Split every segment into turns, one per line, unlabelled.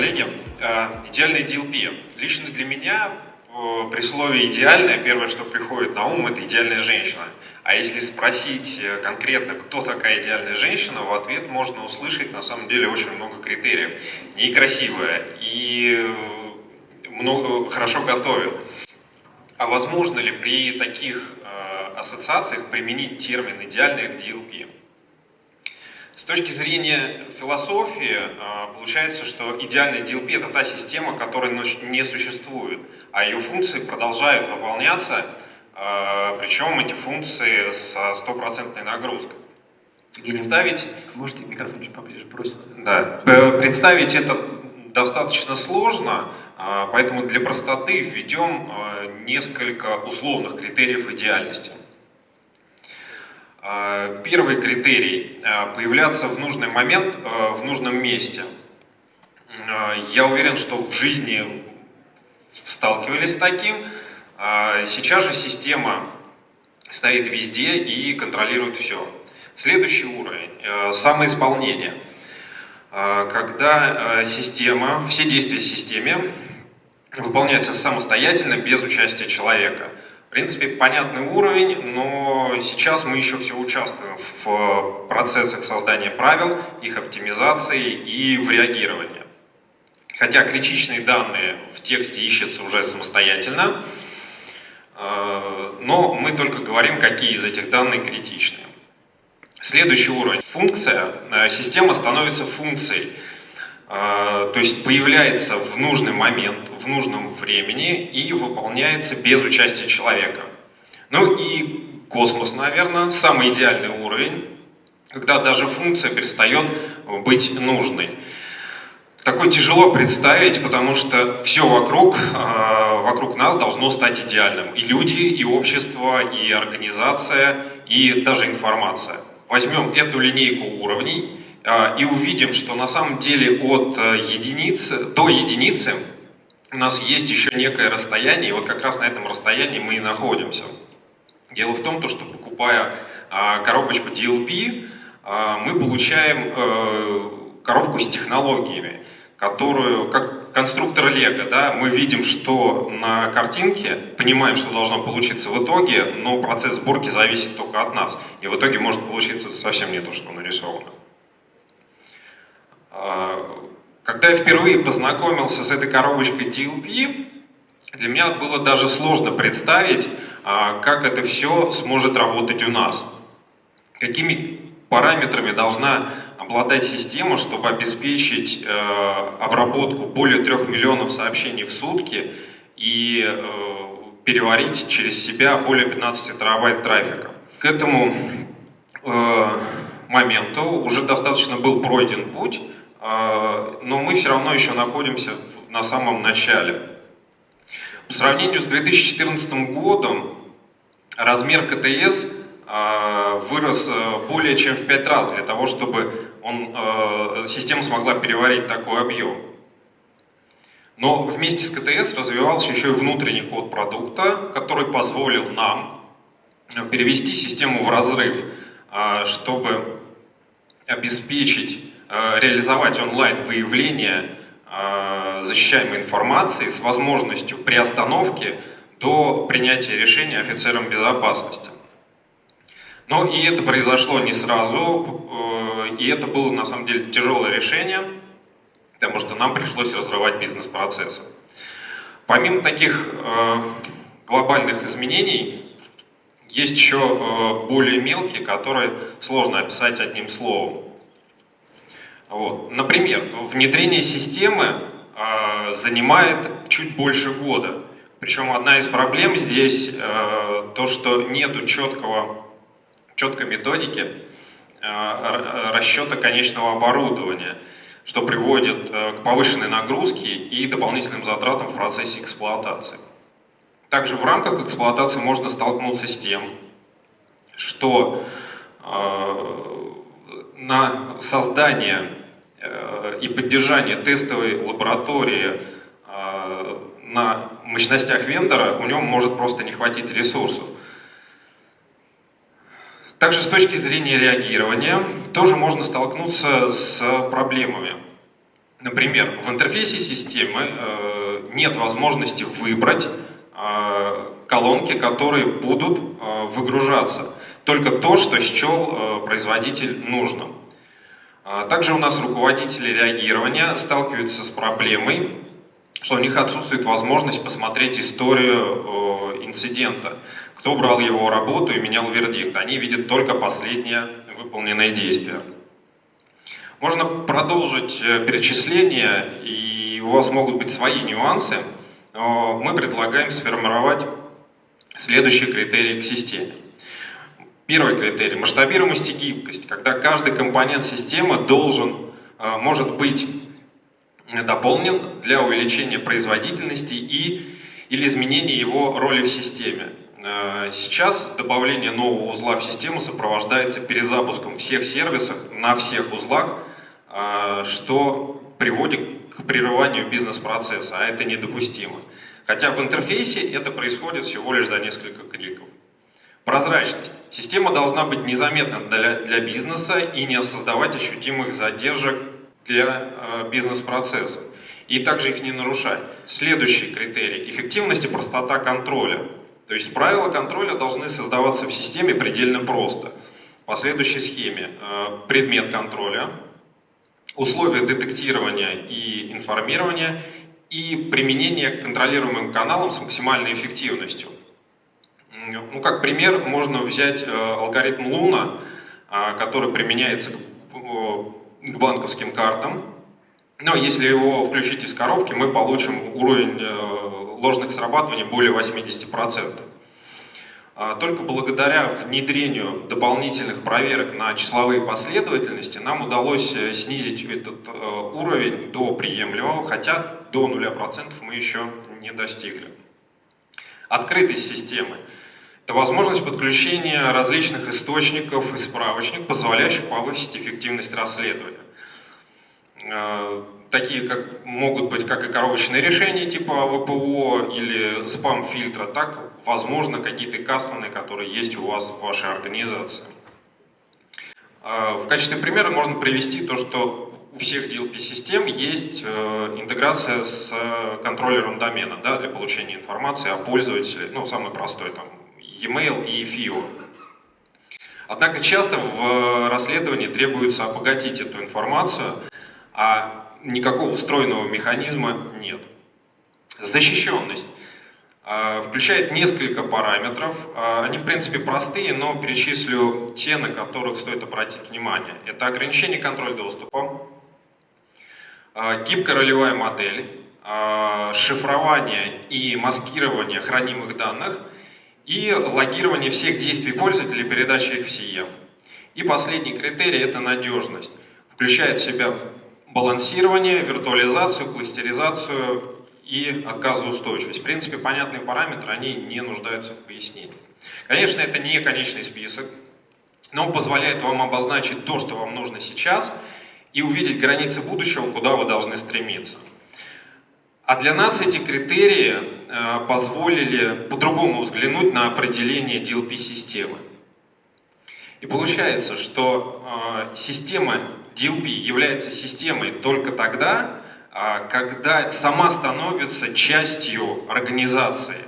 коллеги. Э, идеальный DLP. Лично для меня э, при слове «идеальная» первое, что приходит на ум, это идеальная женщина. А если спросить э, конкретно, кто такая идеальная женщина, в ответ можно услышать на самом деле очень много критериев. И красивая, и много, хорошо готовит. А возможно ли при таких ассоциациях применить термин «идеальная» к DLP? С точки зрения философии, а, получается, что идеальный DLP – это та система, которая не существует, а ее функции продолжают выполняться, а, причем эти функции со стопроцентной нагрузкой.
Представить... Можете микрофон чуть поближе, просит.
Да. Представить это достаточно сложно, а, поэтому для простоты введем несколько условных критериев идеальности. А, первый критерий а, – появляться в нужный момент, а, в нужном месте. Я уверен, что в жизни сталкивались с таким. Сейчас же система стоит везде и контролирует все. Следующий уровень – самоисполнение. Когда система, все действия в системе выполняются самостоятельно, без участия человека – в принципе, понятный уровень, но сейчас мы еще все участвуем в процессах создания правил, их оптимизации и в реагировании. Хотя критичные данные в тексте ищутся уже самостоятельно, э, но мы только говорим, какие из этих данных критичны. Следующий уровень. Функция. Э, система становится функцией. А, то есть появляется в нужный момент, в нужном времени и выполняется без участия человека. Ну и космос, наверное, самый идеальный уровень, когда даже функция перестает быть нужной. Такое тяжело представить, потому что все вокруг, а, вокруг нас должно стать идеальным. И люди, и общество, и организация, и даже информация. Возьмем эту линейку уровней и увидим, что на самом деле от э, единицы до единицы у нас есть еще некое расстояние, и вот как раз на этом расстоянии мы и находимся. Дело в том, что покупая а, коробочку DLP, а, мы получаем э, коробку с технологиями, которую, как конструктор Лего, да, мы видим, что на картинке, понимаем, что должно получиться в итоге, но процесс сборки зависит только от нас. И в итоге может получиться совсем не то, что нарисовано. А, когда я впервые познакомился с этой коробочкой DLP, для меня было даже сложно представить, а, как это все сможет работать у нас. Какими параметрами должна обладать система, чтобы обеспечить э, обработку более 3 миллионов сообщений в сутки и э, переварить через себя более 15 терабайт трафика. К этому э, моменту уже достаточно был пройден путь, но мы все равно еще находимся на самом начале. По сравнению с 2014 годом размер КТС а, вырос а, более чем в 5 раз для того, чтобы он, система смогла переварить такой объем. Но вместе с КТС развивался еще и внутренний код продукта, который позволил нам перевести систему в разрыв, чтобы обеспечить Э, реализовать онлайн-выявление э, защищаемой информации с возможностью приостановки до принятия решения офицером безопасности. Но и это произошло не сразу, э, и это было на самом деле тяжелое решение, потому что нам пришлось разрывать бизнес-процессы. Помимо таких глобальных изменений, есть еще более мелкие, которые сложно описать одним словом. Вот. Например, внедрение системы э, занимает чуть больше года. Причем одна из проблем здесь э, то, что нет четкого, четкой методики э, расчета конечного оборудования, что приводит э, к повышенной нагрузке и дополнительным затратам в процессе эксплуатации. Также в рамках эксплуатации можно столкнуться с тем, что э, на создание и поддержание тестовой лаборатории э, на мощностях вендора у него может просто не хватить ресурсов. Также с точки зрения реагирования тоже можно столкнуться с проблемами. Например, в интерфейсе системы э, нет возможности выбрать э, колонки, которые будут э, выгружаться. Только то, что счел э, производитель нужным. А также у нас руководители реагирования сталкиваются с проблемой, что у них отсутствует возможность посмотреть историю инцидента, кто брал его работу и менял вердикт. Они видят только последнее выполненное действие. Можно продолжить э, перечисление, и у вас могут быть свои нюансы. Мы предлагаем сформировать следующие критерии к системе. Первый критерий – масштабируемость и гибкость, когда каждый компонент системы должен, э, может быть дополнен для увеличения производительности и, или изменения его роли в системе. Э, сейчас добавление нового узла в систему сопровождается перезапуском всех сервисов на всех узлах, э, что приводит к прерыванию бизнес-процесса, а это недопустимо. Хотя в интерфейсе это происходит всего лишь за несколько кликов. Прозрачность. Система должна быть незаметна для, для бизнеса и не создавать ощутимых задержек для э, бизнес-процесса. И также их не нарушать. Следующий критерий – эффективность и простота контроля. То есть правила контроля должны создаваться в системе предельно просто. По следующей схеме. Э, предмет контроля, условия детектирования и информирования и применение к контролируемым каналам с максимальной эффективностью. Ну, как пример, можно взять э, алгоритм Луна, э, который применяется к, банковским картам. Но если его включить из коробки, мы получим уровень э, ложных срабатываний более 80%. А только благодаря внедрению дополнительных проверок на числовые последовательности нам удалось снизить этот уровень до приемлемого, хотя до 0% мы еще не достигли. Открытость системы. Это возможность подключения различных источников и справочников, позволяющих повысить эффективность расследования. Э, такие как, могут быть как и коробочные решения типа ВПО или спам-фильтра, так, возможно, какие-то кастомные, которые есть у вас в вашей организации. Э, в качестве примера можно привести то, что у всех DLP-систем есть э, интеграция с контроллером домена да, для получения информации о пользователе, ну, самый простой, там, e-mail и FIO. Однако часто в расследовании требуется обогатить эту информацию, а никакого встроенного механизма нет. Защищенность а, включает несколько параметров. А, они, в принципе, простые, но перечислю те, на которых стоит обратить внимание. Это ограничение контроля доступа, гибкая ролевая модель, шифрование и маскирование хранимых данных – и логирование всех действий пользователя, передача их в CEM. И последний критерий – это надежность. Включает в себя балансирование, виртуализацию, кластеризацию и отказоустойчивость. В принципе, понятные параметры, они не нуждаются в пояснении. Конечно, это не конечный список, но он позволяет вам обозначить то, что вам нужно сейчас, и увидеть границы будущего, куда вы должны стремиться. А для нас эти критерии э, позволили по-другому взглянуть на определение DLP-системы. И получается, что э, система DLP является системой только тогда, э, когда сама становится частью организации.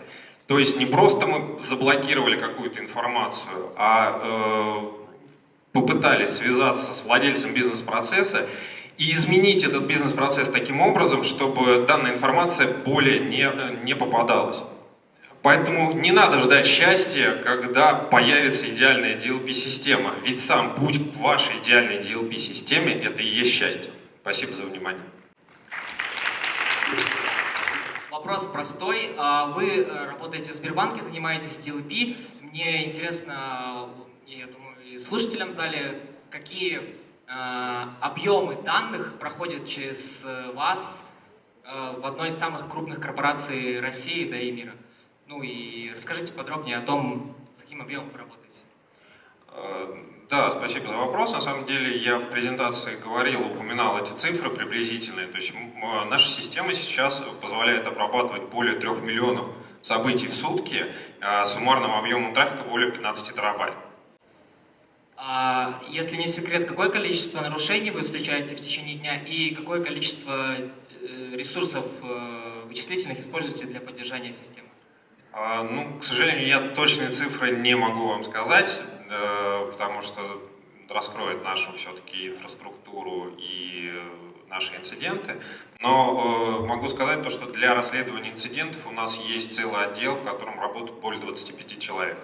То есть не просто мы заблокировали какую-то информацию, а попытались связаться с владельцем бизнес-процесса и изменить этот бизнес-процесс таким образом, чтобы данная информация более не, не попадалась. Поэтому не надо ждать счастья, когда появится идеальная DLP-система, ведь сам путь к вашей идеальной DLP-системе – это и есть счастье. Спасибо за внимание.
Вопрос простой. А вы э, работаете в Сбербанке, занимаетесь DLP. Мне интересно, я думаю, и слушателям в зале, какие Э, объемы данных проходят через э, вас э, в одной из самых крупных корпораций России, да и мира. Ну и расскажите подробнее о том, с каким объемом вы работаете.
Да, спасибо за вопрос. На самом деле я в презентации говорил, упоминал эти цифры приблизительные. То есть наша система сейчас позволяет обрабатывать более 3 миллионов событий в сутки, суммарным объемом трафика более 15 терабайт.
А, Если не секрет, какое количество нарушений вы встречаете в течение дня и какое количество э, ресурсов э, вычислительных используете для поддержания системы?
А, Ну, к сожалению, я точные цифры не могу вам сказать, э, потому что раскроет нашу все-таки инфраструктуру и наши инциденты. Но могу сказать то, что для расследования инцидентов у нас есть целый отдел, в котором работает более 25 человек.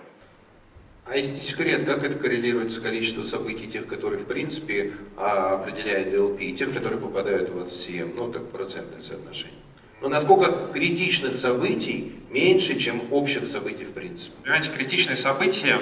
А если секрет, как это коррелирует с количеством событий, тех, которые в принципе а, определяет DLP, и тех, которые попадают у вас в CM, ну так процентное соотношение? Ну насколько критичных событий меньше, чем общих событий в принципе?
Понимаете, критичные события,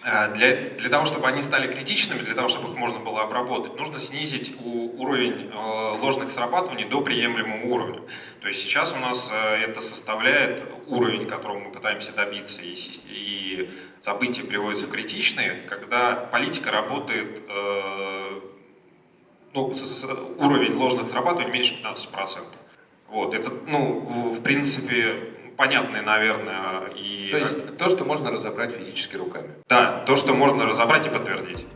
для, для того, чтобы они стали критичными, для того, чтобы их можно было обработать, нужно снизить у- уровень э, ложных срабатываний до приемлемого уровня. То есть сейчас у нас э, это составляет уровень, которого мы пытаемся добиться, и, и события приводятся в критичные, когда политика работает, э, ну, с- с- уровень ложных срабатываний меньше 15%. Вот, это, ну, в принципе, понятный, наверное, и...
То есть то, что можно разобрать физически руками.
Да, то, что можно разобрать и подтвердить.